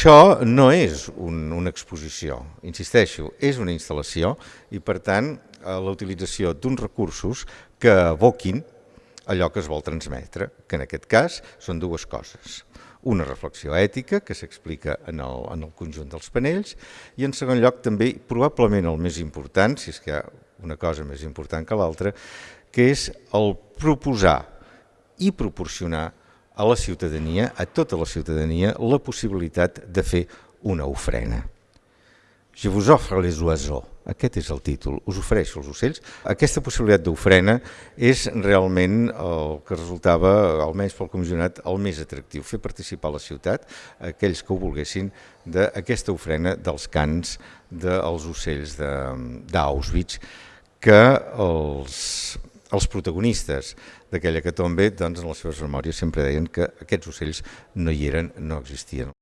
Això no és un, una exposició, insisteixo, és una instal·lació i per tant eh, la utilització d'uns recursos que evoquin allò que es vol transmetre, que en aquest cas són dues coses. Una reflexió ètica que s'explica en, el, en el conjunt dels panells i en segon lloc també probablement el més important, si és que hi ha una cosa més important que l'altra, que és el proposar i proporcionar a la ciutadania, a tota la ciutadania, la possibilitat de fer una ofrena. Je vous offre les oiseaux. Aquest és el títol, us ofereixo els ocells. Aquesta possibilitat d'ofrena és realment el que resultava, almenys pel comissionat, el més atractiu, fer participar la ciutat, aquells que ho volguessin, d'aquesta ofrena dels cants dels ocells d'Auschwitz, que els, els protagonistes d'aquella que tombe, doncs, en les seves memòries sempre deien que aquests ocells no hi eren, no existien.